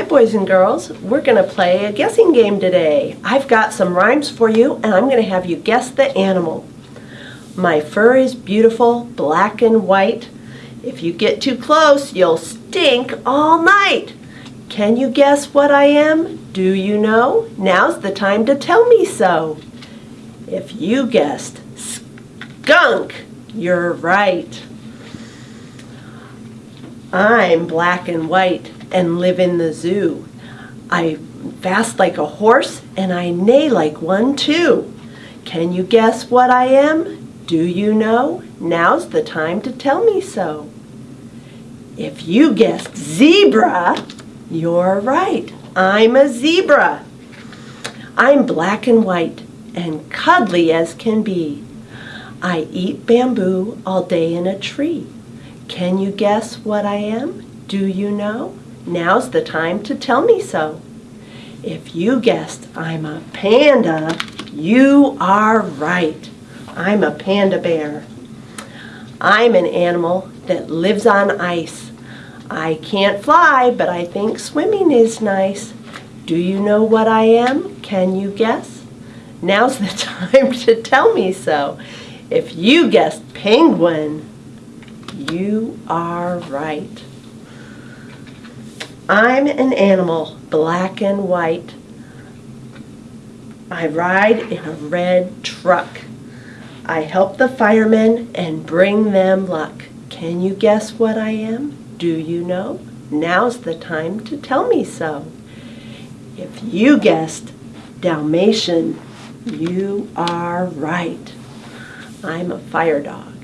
Hi, boys and girls. We're going to play a guessing game today. I've got some rhymes for you, and I'm going to have you guess the animal. My fur is beautiful, black and white. If you get too close, you'll stink all night. Can you guess what I am? Do you know? Now's the time to tell me so. If you guessed skunk, you're right. I'm black and white and live in the zoo. I fast like a horse and I neigh like one too. Can you guess what I am? Do you know? Now's the time to tell me so. If you guessed zebra, you're right. I'm a zebra. I'm black and white and cuddly as can be. I eat bamboo all day in a tree. Can you guess what I am? Do you know? Now's the time to tell me so. If you guessed I'm a panda, you are right. I'm a panda bear. I'm an animal that lives on ice. I can't fly, but I think swimming is nice. Do you know what I am? Can you guess? Now's the time to tell me so. If you guessed penguin, you are right. I'm an animal, black and white. I ride in a red truck. I help the firemen and bring them luck. Can you guess what I am? Do you know? Now's the time to tell me so. If you guessed Dalmatian, you are right. I'm a fire dog.